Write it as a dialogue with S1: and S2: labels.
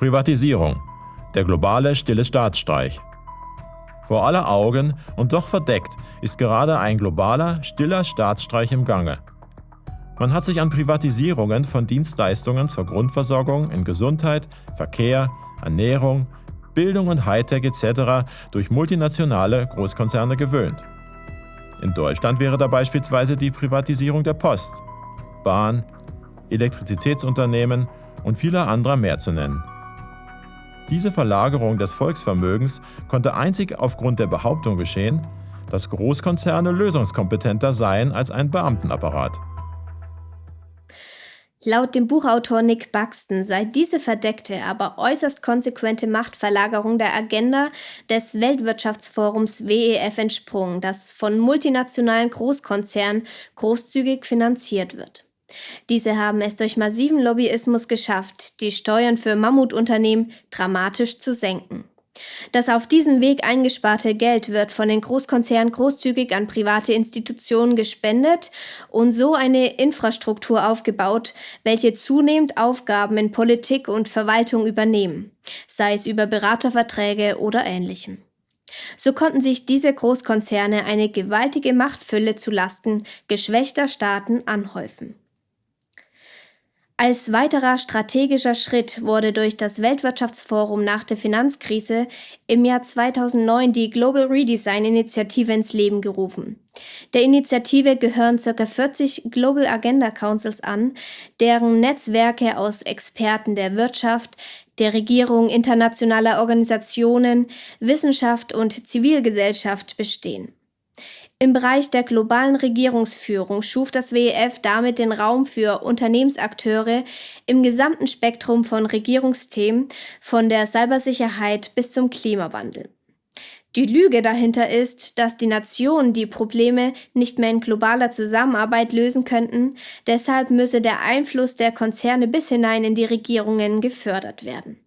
S1: Privatisierung. Der globale stille Staatsstreich. Vor aller Augen und doch verdeckt ist gerade ein globaler, stiller Staatsstreich im Gange. Man hat sich an Privatisierungen von Dienstleistungen zur Grundversorgung in Gesundheit, Verkehr, Ernährung, Bildung und Hightech etc. durch multinationale Großkonzerne gewöhnt. In Deutschland wäre da beispielsweise die Privatisierung der Post, Bahn, Elektrizitätsunternehmen und vieler anderer mehr zu nennen. Diese Verlagerung des Volksvermögens konnte einzig aufgrund der Behauptung geschehen, dass Großkonzerne lösungskompetenter seien als ein Beamtenapparat.
S2: Laut dem Buchautor Nick Buxton sei diese verdeckte, aber äußerst konsequente Machtverlagerung der Agenda des Weltwirtschaftsforums WEF entsprungen, das von multinationalen Großkonzernen großzügig finanziert wird. Diese haben es durch massiven Lobbyismus geschafft, die Steuern für Mammutunternehmen dramatisch zu senken. Das auf diesem Weg eingesparte Geld wird von den Großkonzernen großzügig an private Institutionen gespendet und so eine Infrastruktur aufgebaut, welche zunehmend Aufgaben in Politik und Verwaltung übernehmen, sei es über Beraterverträge oder ähnlichem. So konnten sich diese Großkonzerne eine gewaltige Machtfülle zu Lasten geschwächter Staaten anhäufen. Als weiterer strategischer Schritt wurde durch das Weltwirtschaftsforum nach der Finanzkrise im Jahr 2009 die Global Redesign Initiative ins Leben gerufen. Der Initiative gehören ca. 40 Global Agenda Councils an, deren Netzwerke aus Experten der Wirtschaft, der Regierung, internationaler Organisationen, Wissenschaft und Zivilgesellschaft bestehen. Im Bereich der globalen Regierungsführung schuf das WEF damit den Raum für Unternehmensakteure im gesamten Spektrum von Regierungsthemen, von der Cybersicherheit bis zum Klimawandel. Die Lüge dahinter ist, dass die Nationen die Probleme nicht mehr in globaler Zusammenarbeit lösen könnten, deshalb müsse der Einfluss der Konzerne bis hinein in die Regierungen gefördert werden.